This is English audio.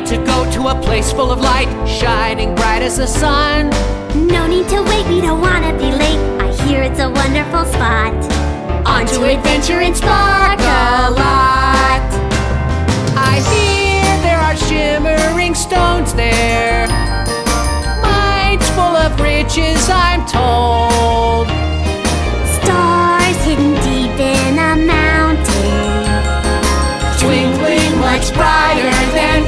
to go to a place full of light, shining bright as the sun. No need to wait, we don't wanna be late. I hear it's a wonderful spot. On to adventure in Sparkalot. I hear there are shimmering stones there. Mines full of riches, I'm told. Stars hidden deep in a mountain. Twinkling much brighter. than.